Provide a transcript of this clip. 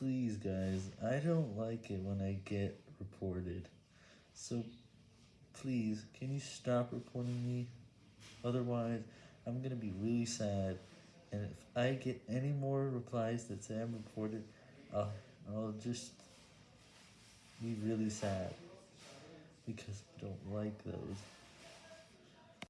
Please, guys, I don't like it when I get reported. So, please, can you stop reporting me? Otherwise, I'm gonna be really sad. And if I get any more replies that say I'm reported, I'll, I'll just be really sad. Because I don't like those.